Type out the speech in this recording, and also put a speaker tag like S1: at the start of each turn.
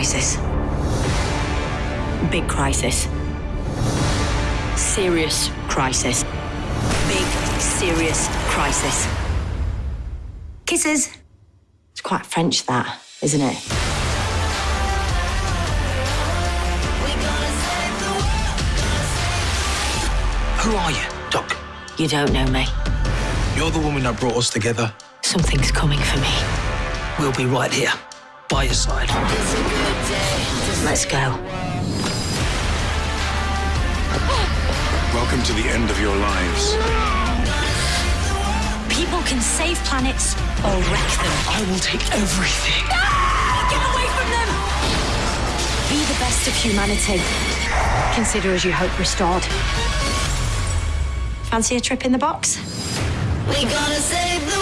S1: crisis. Big crisis. Serious crisis. Big, serious crisis. Kisses. It's quite French, that, isn't it?
S2: Who are you, Doc?
S1: You don't know me.
S2: You're the woman that brought us together.
S1: Something's coming for me.
S2: We'll be right here, by your side.
S1: Let's go.
S3: Welcome to the end of your lives.
S1: People can save planets or wreck them.
S2: I will take everything.
S1: Get away from them! Be the best of humanity. Consider as you hope restored. Fancy a trip in the box?
S4: We gonna save the